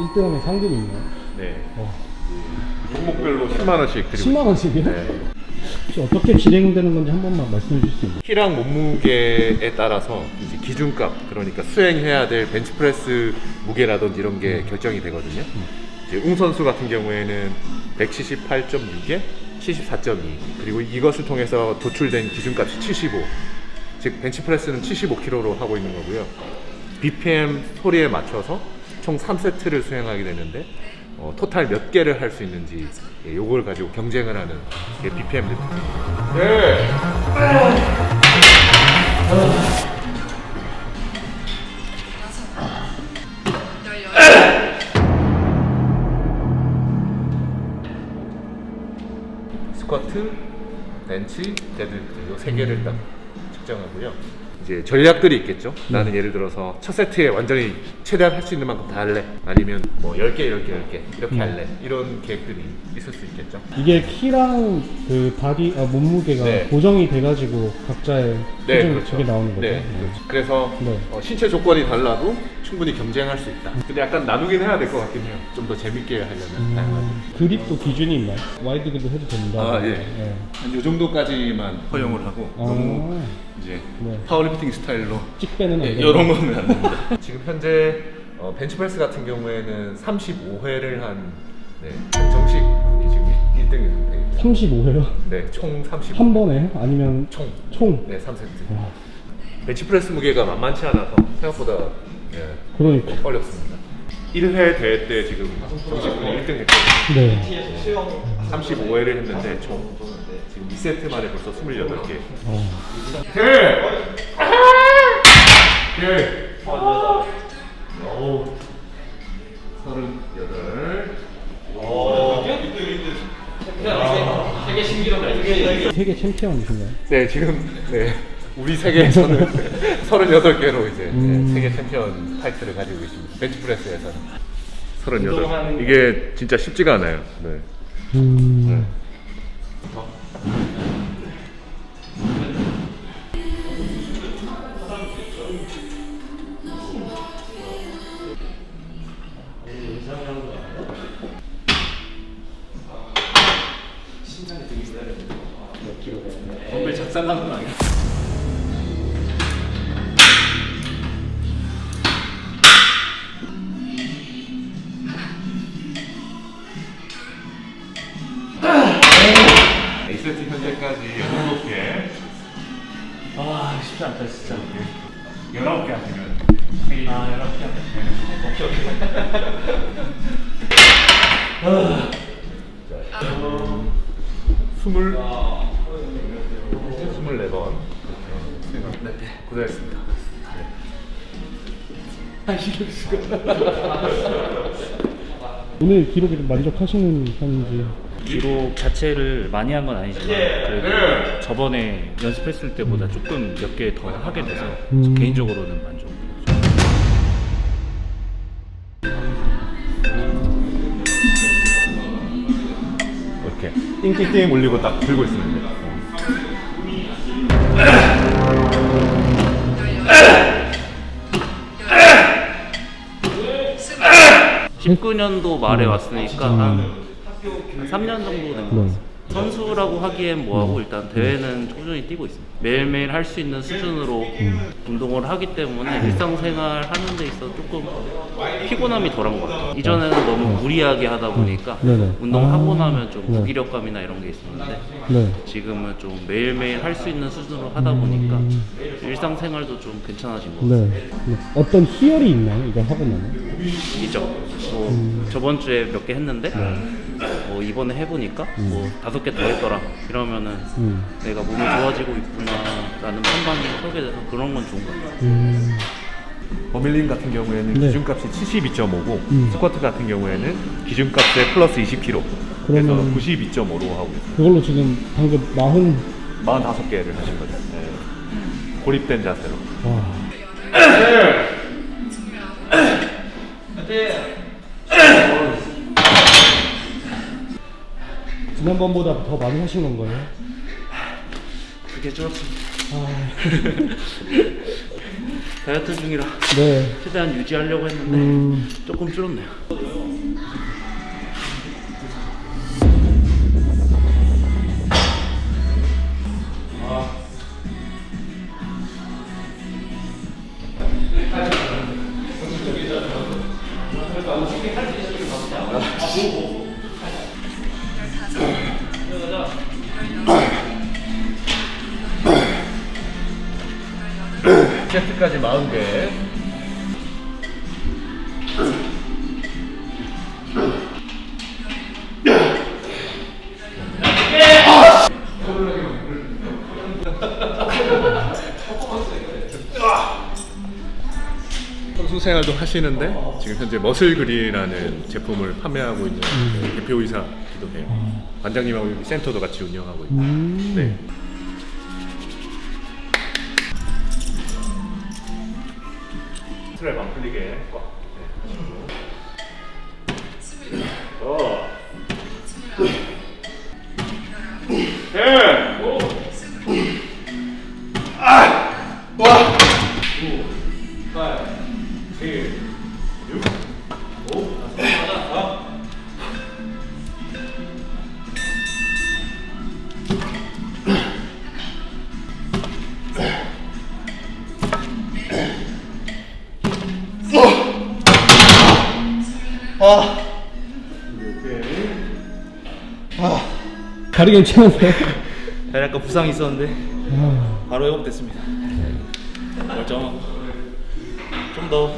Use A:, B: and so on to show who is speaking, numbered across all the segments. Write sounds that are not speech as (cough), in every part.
A: 1등하면 상금이 있나요?
B: 네.
A: 어.
B: 종목별로 10만 원씩 드리고
A: 10만 원씩이요?
B: 네.
A: 혹시 어떻게 진행되는 건지 한 번만 말씀해 주실 수 있나요?
B: 키랑 몸무게에 따라서 이제 기준값 그러니까 수행해야 될 벤치프레스 무게라든지 이런 게 결정이 되거든요. 이제 웅 선수 같은 경우에는 178.6에 74.2 그리고 이것을 통해서 도출된 기준값이 75. 즉 벤치프레스는 75kg로 하고 있는 거고요. BPM 소리에 맞춰서 총 3세트를 수행하게 되는데 어, 토탈 몇 개를 할 수 있는지 예, 요걸 가지고 경쟁을 하는 게 BPM 리프트입니다. 네. (coughs) 스쿼트, 벤치, 데드리프트 이 세 개를 딱 측정하고요. 이제 전략들이 있겠죠. 나는 예를 들어서 첫 세트에 완전히 최대한 할 수 있는 만큼 다 할래. 아니면 뭐 10개, 10개, 10개 이렇게 할래. 이런 계획들이 있을 수 있겠죠.
A: 이게 키랑 그 바디 아, 몸무게가
B: 네.
A: 고정이 돼가지고 각자의
B: 네, 그렇죠.
A: 그게 나오는 거죠.
B: 네, 그렇죠. 그래서
A: 네.
B: 어, 신체 조건이 달라도 충분히 경쟁할 수 있다. 근데 약간 나누긴 해야 될 것 같긴 해요. 좀 더 재밌게 하려면. 다양하게.
A: 음, 그립도 기준이 있나요? wide 그립 해도 된다.
B: 아, 예.
A: 네.
B: 한 이 정도까지만 허용을 하고 너무
A: 아,
B: 이제
A: 네.
B: 파워리프팅 스타일로
A: 안
B: 네,
A: 된다.
B: 이런 거는 안 됩니다. (laughs) 지금 현재 어, 벤치프레스 같은 경우에는 35회를 한 네, 정식 분이 지금 1등인 상태입니다.
A: 35회요?
B: 네, 총 35회.
A: 한 번에? 아니면
B: 총.
A: 총?
B: 네, 3세트.
A: 와,
B: 벤치프레스 무게가 만만치 않아서 생각보다 네,
A: 그러니까.
B: 어렵습니다. 1회 대회 때 지금 정식 분이 1등 했거든요.
A: 네.
B: 35회를 했는데 총 지금 2세트 만에 벌써 28개.
A: 어.
B: 대! 대! 오. 38.
A: 세계 챔피언이신가요?
B: 네, 지금 네. 우리 세계에서는 (laughs) 38개로 이제
A: 음.
B: 네, 세계 챔피언 타이틀을 가지고 있습니다. 벤치프레스에서는 38. 이게 진짜 쉽지가 않아요. 네.
A: 음.
C: 덤벨 작살난 건 아니야?
B: 17개,
C: 아 쉽지 않다 진짜.
B: 19개 하시면.
C: 아 이렇게 오케이 오케이.
B: 스물 스물네 번 네, 고생했습니다.
A: 오늘 기록에 좀 만족하시는 편인지.
C: 기록 자체를 많이 한 건 아니지만 그래도 저번에 연습했을 때보다 조금 몇 개 더 하게 돼서
A: 음.
C: 개인적으로는 만족
B: 이렇게 띵띵띵 올리고 딱 들고 있으면 돼요.
C: 19년도 말에 왔으니까 한 3년 정도 된것
A: 네.
C: 같아요 선수라고 하기엔 뭐하고 일단 대회는 꾸준히 뛰고 있습니다 매일매일 할 수 있는 수준으로 운동을 하기 때문에 일상생활 하는 데 있어 조금 피곤함이 덜한 것 같아요 이전에는 너무 무리하게 하다 보니까
A: 네네.
C: 운동하고
A: 아.
C: 나면 좀
A: 네.
C: 무기력감이나 이런 게 있었는데
A: 네.
C: 지금은 좀 매일매일 할 수 있는 수준으로 하다 보니까 일상생활도 좀 괜찮아진 것 같아요
A: 네. 네. 어떤 희열이 있나요? 이걸 하고 나면?
C: 있죠. 뭐 저번 주에 몇 개 했는데 뭐 이번에 해보니까 뭐 다섯 개 더 했더라. 이러면은
A: 음.
C: 내가 몸이 좋아지고 있구나라는 판단이 서게 돼서 그런 건 좋은 것 같아요.
A: 음.
B: 버밀린 같은 경우에는
A: 네.
B: 기준값이 72.5고
A: 음.
B: 스쿼트 같은 경우에는 기준값에 플러스 20kg 그래서
A: 그러면-
B: 92.5로 하고 있어요.
A: 그걸로 지금 방금 마흔
B: 45개를 하신 거죠. 네. 고립된 자세로.
A: 와. 지난번보다 더 많이 하신 건가요?
C: 그게 좀
A: 아, (laughs)
C: 다이어트 중이라
A: 네.
C: 최대한 유지하려고 했는데
A: 음,
C: 조금 줄었네요.
B: 세트까지 40개. (laughs) 선수 생활도 하시는데 지금 현재 머슬그린이라는 제품을 판매하고 있는 대표이사기도 해요. 관장님하고 여기 센터도 같이 운영하고 있고.
A: 음.
B: 네.
A: 다리 괜찮으세요?
D: 다리 아까 부상이 있었는데
A: 아,
D: 바로 회복됐습니다. 멀쩡하고 좀 더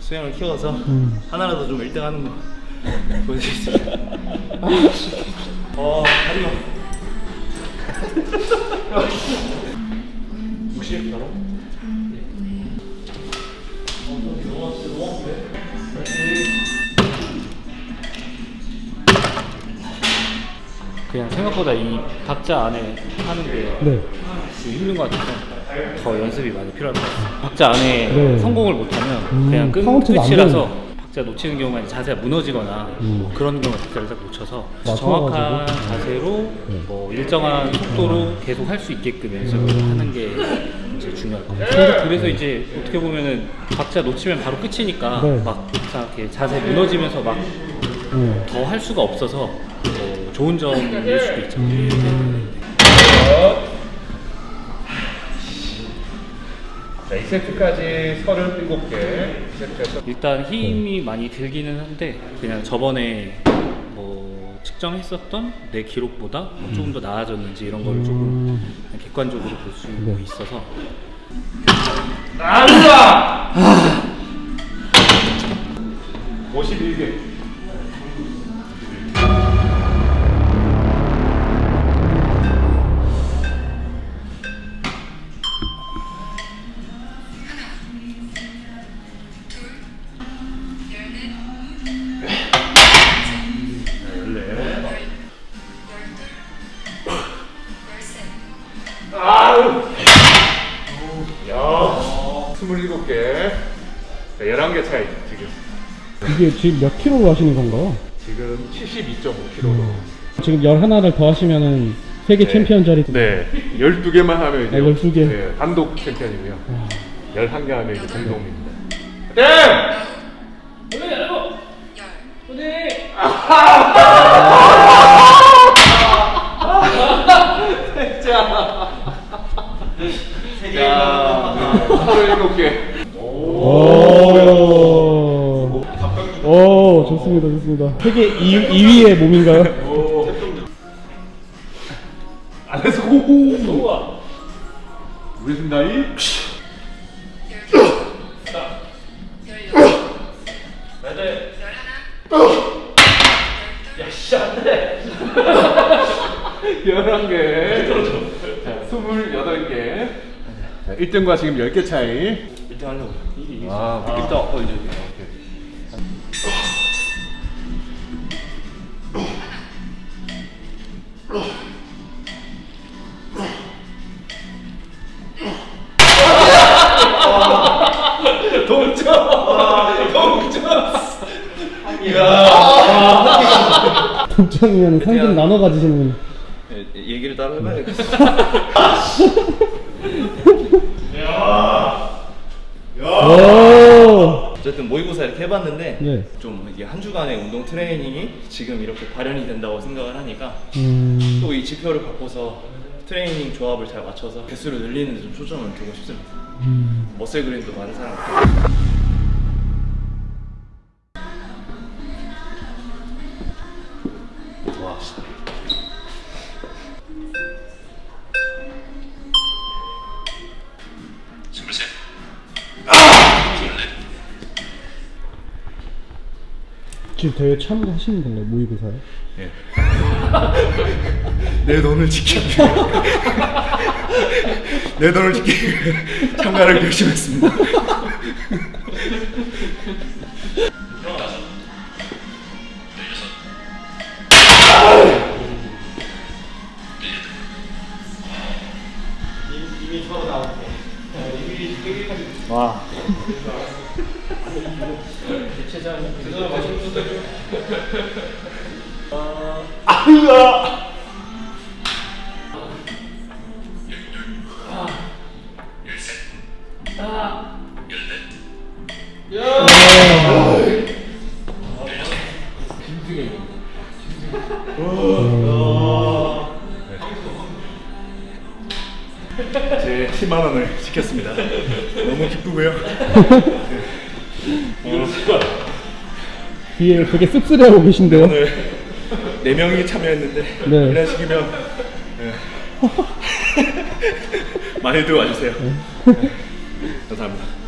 D: 수영을 키워서
A: 음.
D: 하나라도 좀 1등 하는 거 보여드리겠습니다. 어, 다리가 60 바로?
C: 그냥 생각보다 이 박자 안에 하는 게
A: 네.
C: 좀 힘든 것 같아서 더 연습이 많이 필요할 것 같아요. 박자 안에
A: 네.
C: 성공을 못하면
A: 음,
C: 그냥 끝, 끝이라서. 박자 놓치는 경우가 자세가 무너지거나
A: 음.
C: 뭐 그런 경우에 박자를 딱 놓쳐서
A: 맞춰가지고.
C: 정확한 자세로
A: 네.
C: 뭐 일정한 속도로 계속 할 수 있게끔 연습을
A: 음.
C: 하는 게 이제 중요할 것 같아요. 근데 그래서 이제 어떻게 보면은 박자 놓치면 바로 끝이니까
A: 네.
C: 막 이렇게 자세 무너지면서 막
A: 네.
C: 더할 수가 없어서 뭐 좋은 점일 수도 있죠.
B: 자, 2세트까지 37개. 2세트에서
C: 일단 힘이 많이 들기는 한데 그냥 저번에 뭐 측정했었던 내 기록보다 뭐 조금 더 나아졌는지 이런 거를 조금
A: 음.
C: 객관적으로 볼수
A: 네.
C: 있어서
B: 51개. 자, 11개 차이 지금.
A: 이게 지금 몇 킬로로 하시는 건가요?
B: 지금 72.5kg로.
A: 지금 11를 더 하시면은 세계
B: 네.
A: 챔피언 자리
B: 네, 12개만 하면 이제
A: 아, 12 개?
B: 네, 단독 챔피언이고요. 11개 하면 이제 공동입니다. 네! 자, 27개.
A: 오. 오, 좋습니다, 좋습니다. 세계 2, 2위의 몸인가요?
B: 안에서 고고! 우리 승다이? 열한 개. 자, 스물여덟 개. 자, 1등과 지금 10개 차이.
D: 1등 하려고.
B: 아,
D: 일단 어 이제
A: 동점이면 상금 나눠 가지시는
D: 얘기를 따로 해봐야겠어. (laughs) 어쨌든 모의고사 이렇게 해봤는데
A: 네.
D: 좀 이게 한 주간의 운동 트레이닝이 지금 이렇게 발현이 된다고 생각을 하니까
A: 음.
D: 또이 지표를 갖고서 트레이닝 조합을 잘 맞춰서 개수를 늘리는 데 좀 초점을 두고 싶습니다.
A: 음.
D: 머슬 그린도 많은 사람.
A: 지금 대회 참가하시는 건가요? 모의고사에?
D: 예. (laughs) 내 돈을 지키기 위해 (laughs) 내 돈을 지키기 위해 참가를 결심했습니다. (laughs)
A: 뒤에 되게 씁쓸해하고 계신데요?
D: 오늘 네 명이 참여했는데
A: 네.
D: 이런 식이면 네. (laughs) 많이들 와주세요. 네. 감사합니다.